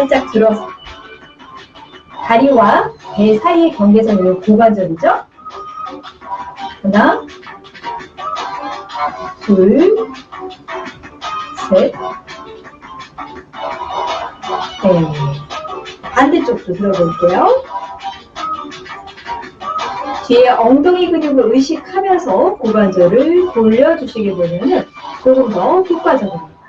살짝 들어서 다리와 배 사이의 경계선이 고관절이죠. 하나, 둘, 셋, 네. 반대쪽도 들어볼게요. 뒤에 엉덩이 근육을 의식하면서 고관절을 돌려주시게 되면 조금 더 효과적입니다.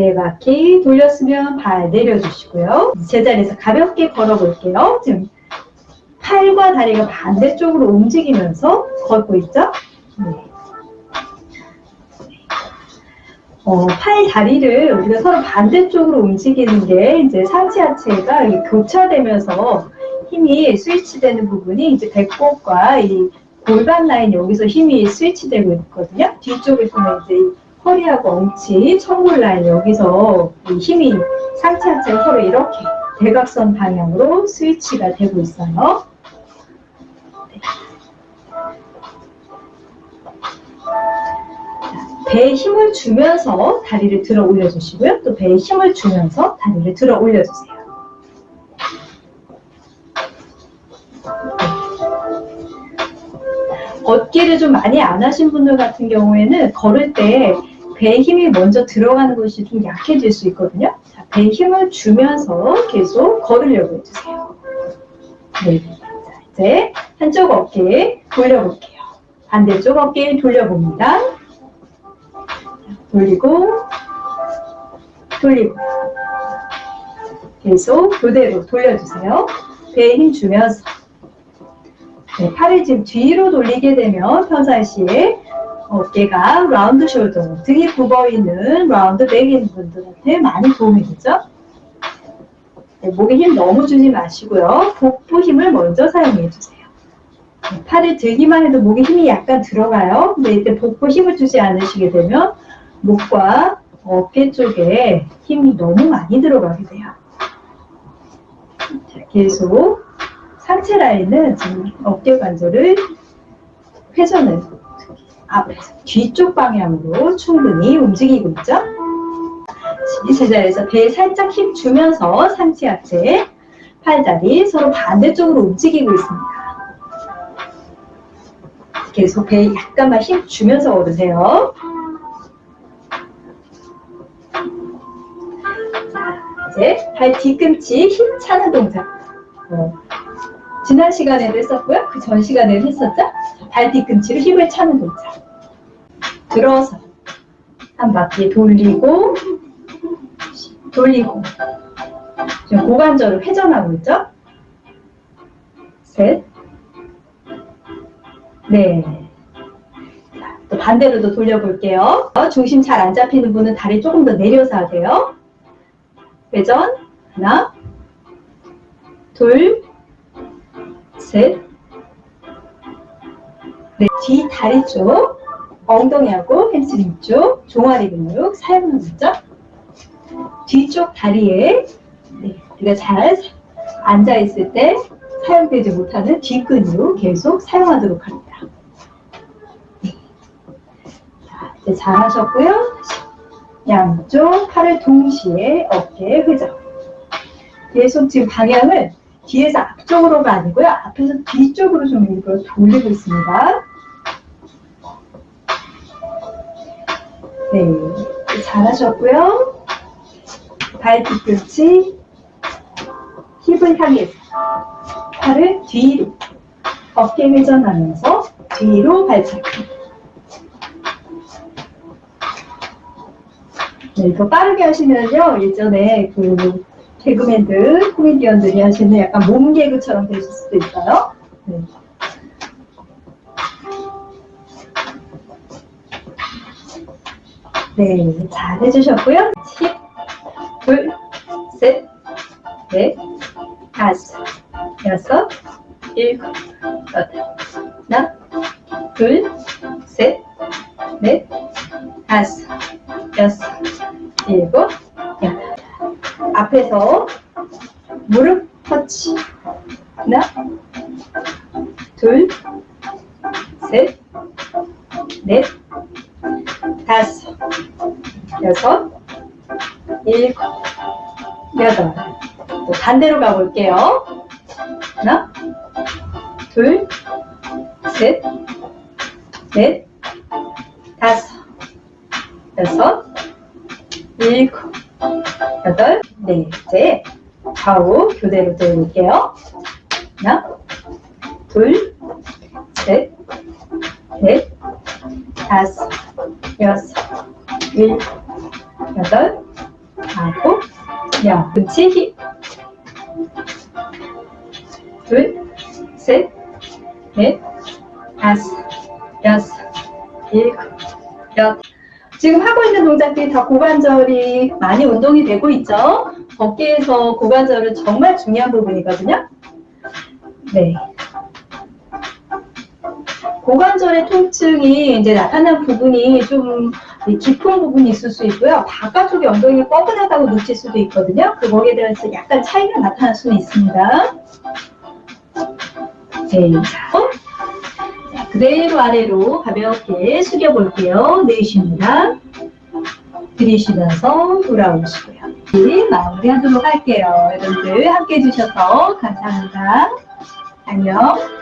네 바퀴 돌렸으면 발 내려주시고요. 제자리에서 가볍게 걸어볼게요. 지금 팔과 다리가 반대쪽으로 움직이면서 걷고 있죠? 네. 어, 팔, 다리를 우리가 서로 반대쪽으로 움직이는 게 이제 상체 하체가 교차되면서 힘이 스위치되는 부분이 이제 배꼽과 이 골반 라인 여기서 힘이 스위치되고 있거든요. 뒤쪽에서는 이제 허리하고 엉치, 청골 라인 여기서 힘이 상체 하체가 서로 이렇게 대각선 방향으로 스위치가 되고 있어요. 배에 힘을 주면서 다리를 들어 올려주시고요. 또 배에 힘을 주면서 다리를 들어 올려주세요. 걷기를 좀 많이 안 하신 분들 같은 경우에는 걸을 때 배에 힘이 먼저 들어가는 것이 좀 약해질 수 있거든요. 자, 배에 힘을 주면서 계속 걸으려고 해주세요. 네. 자, 이제 한쪽 어깨 돌려볼게요. 반대쪽 어깨 돌려봅니다. 돌리고 돌리고 계속 그대로 돌려주세요. 배에 힘 주면서 네, 팔을 지금 뒤로 돌리게 되면 평상시에 어깨가 round shoulder, 등이 굽어있는 round back인 분들한테 많이 도움이 되죠. 네, 목에 힘 너무 주지 마시고요. 복부 힘을 먼저 사용해 주세요. 네, 팔을 들기만 해도 목에 힘이 약간 들어가요. 근데 이때 복부 힘을 주지 않으시게 되면 목과 어깨 쪽에 힘이 너무 많이 들어가게 돼요. 자, 계속 상체 라인은 지금 어깨 관절을 회전을 앞에서 뒤쪽 방향으로 충분히 움직이고 있죠. 이 제자리에서 배에 살짝 힘 주면서 상체 하체, 팔다리 서로 반대쪽으로 움직이고 있습니다. 계속 배에 약간만 힘 주면서 걸으세요. 이제 발 뒤꿈치 힘 차는 동작. 어, 지난 시간에도 했었고요. 그 전 시간에도 했었죠. 발 뒤꿈치로 힘을 차는 동작. 들어서 한 바퀴 돌리고 돌리고 지금 고관절을 회전하고 있죠. 셋, 네. 또 반대로도 돌려볼게요. 중심 잘 안 잡히는 분은 다리 조금 더 내려서 하세요. 회전 하나 둘 셋, 네, 뒤 다리 쪽, 엉덩이하고 햄스트링 쪽, 종아리 근육 사용하는 거죠. 뒤쪽 다리에 네, 우리가 잘 앉아있을 때 사용되지 못하는 뒷근육 계속 사용하도록 합니다. 네. 자, 이제 잘 하셨고요. 양쪽 팔을 동시에 어깨에 회전. 계속 지금 방향을 뒤에서 앞쪽으로가 아니고요. 앞에서 뒤쪽으로 좀 일부러 돌리고 있습니다. 네, 잘하셨고요. 발 뒤꿈치 힙을 향해서 팔을 뒤로 어깨 회전하면서 뒤로 발차기. 네, 이거 빠르게 하시면요. 예전에 그 개그맨들, 코미디언들이 하시는 약간 몸개그처럼 되실 수도 있어요. 네. 네, 잘 해주셨고요. 10, 둘, 셋, 넷, 다섯, 여섯, 일곱, 여덟, 하나, 둘, 셋, 넷, 다섯, 여섯, 일곱. 앞에서 무릎 터치. 하나, 둘, 셋, 넷, 다섯, 여섯, 일곱, 여덟. 또 반대로 가볼게요. 하나, 둘, 셋, 넷, 다섯, 여섯, 일곱, 여덟, 네. 이제 좌우 교대로 들어볼게요. 하나, 둘, 셋, 넷, 다섯, 여섯, 일곱, 여덟, 아홉, 야, 그치? 힘. 둘, 셋, 넷, 다섯, 여섯, 일곱, 여덟. 지금 하고 있는 동작들이 다 고관절이 많이 운동이 되고 있죠? 어깨에서 고관절은 정말 중요한 부분이거든요. 네. 고관절의 통증이 이제 나타난 부분이 좀 깊은 부분이 있을 수 있고요. 바깥쪽에 엉덩이가 뻐근하다고 느낄 수도 있거든요. 그 거기에 대해서 약간 차이가 나타날 수는 있습니다. 네, 자, 어? 자, 그대로 아래로 가볍게 숙여볼게요. 내쉽니다. 들이쉬면서 돌아오시고요. 네, 마무리하도록 할게요. 여러분들 함께 해주셔서 감사합니다. 안녕.